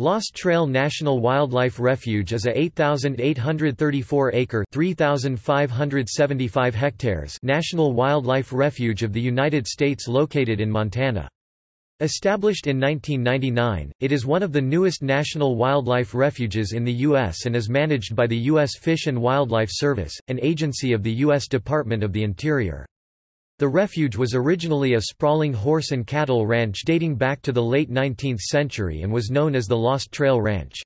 Lost Trail National Wildlife Refuge is a 8,834-acre (3,575 hectares) national wildlife refuge of the United States located in Montana. Established in 1999, it is one of the newest national wildlife refuges in the U.S. and is managed by the U.S. Fish and Wildlife Service, an agency of the U.S. Department of the Interior. The refuge was originally a sprawling horse and cattle ranch dating back to the late 19th century and was known as the Lost Trail Ranch.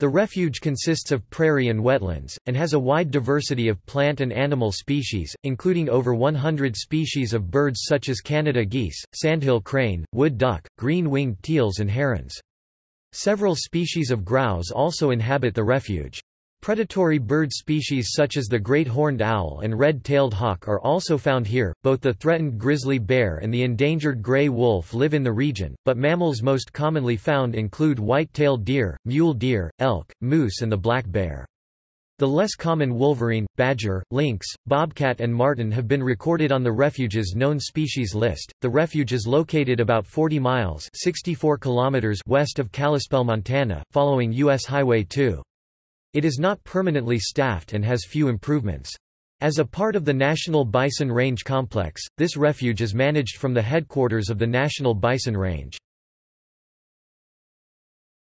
The refuge consists of prairie and wetlands, and has a wide diversity of plant and animal species, including over 100 species of birds such as Canada geese, sandhill crane, wood duck, green-winged teals and herons. Several species of grouse also inhabit the refuge. Predatory bird species such as the great horned owl and red-tailed hawk are also found here. Both the threatened grizzly bear and the endangered gray wolf live in the region, but mammals most commonly found include white-tailed deer, mule deer, elk, moose and the black bear. The less common wolverine, badger, lynx, bobcat, and marten have been recorded on the refuge's known species list. The refuge is located about 40 miles (64 kilometers) west of Kalispell, Montana, following U.S. Highway 2. It is not permanently staffed and has few improvements. As a part of the National Bison Range Complex, this refuge is managed from the headquarters of the National Bison Range.